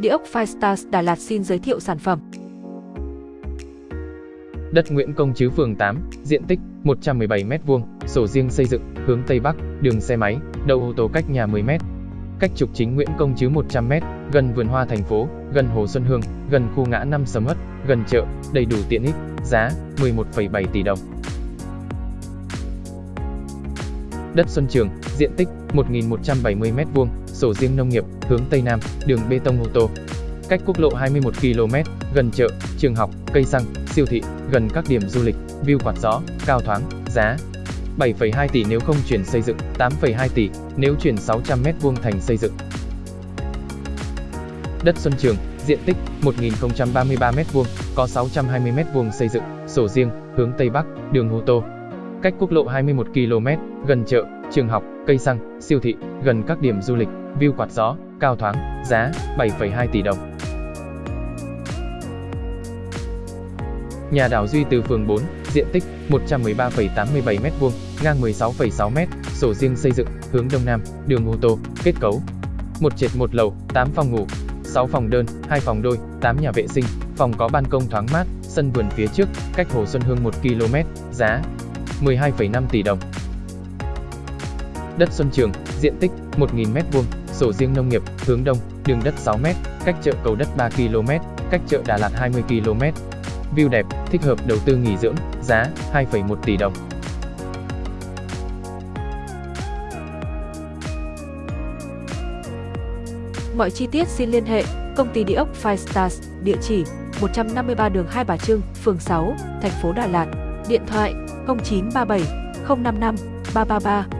Địa ốc Firestars Đà Lạt xin giới thiệu sản phẩm. Đất Nguyễn Công Trứ phường 8, diện tích 117m2, sổ riêng xây dựng, hướng Tây Bắc, đường xe máy, đầu ô tô cách nhà 10m. Cách trục chính Nguyễn Công Trứ 100m, gần vườn hoa thành phố, gần Hồ Xuân Hương, gần khu ngã năm Sầm Hất, gần chợ, đầy đủ tiện ích, giá 11,7 tỷ đồng. Đất Xuân Trường, diện tích 1.170m2, sổ riêng nông nghiệp, hướng Tây Nam, đường bê tông ô tô. Cách quốc lộ 21 km, gần chợ, trường học, cây xăng, siêu thị, gần các điểm du lịch, view quạt gió, cao thoáng, giá 7,2 tỷ nếu không chuyển xây dựng, 8,2 tỷ nếu chuyển 600m2 thành xây dựng. Đất Xuân Trường, diện tích 1.033m2, có 620m2 xây dựng, sổ riêng, hướng Tây Bắc, đường ô tô. Cách quốc lộ 21 km, gần chợ, trường học, cây xăng, siêu thị, gần các điểm du lịch, view quạt gió, cao thoáng, giá 7,2 tỷ đồng. Nhà đảo Duy từ phường 4, diện tích 113,87m2, ngang 16,6m, sổ riêng xây dựng, hướng đông nam, đường ô tô, kết cấu. Một trệt một lầu, 8 phòng ngủ, 6 phòng đơn, 2 phòng đôi, 8 nhà vệ sinh, phòng có ban công thoáng mát, sân vườn phía trước, cách Hồ Xuân Hương 1 km, giá 12,5 tỷ đồng. Đất Xuân Trường, diện tích 1.000m2, sổ riêng nông nghiệp, hướng đông, đường đất 6m, cách chợ cầu đất 3 km, cách chợ Đà Lạt 20 km. View đẹp, thích hợp đầu tư nghỉ dưỡng, giá 2,1 tỷ đồng. Mọi chi tiết xin liên hệ công ty địa ốc Firestars, địa chỉ 153 đường Hai Bà Trưng, phường 6, thành phố Đà Lạt, điện thoại 0937 055 333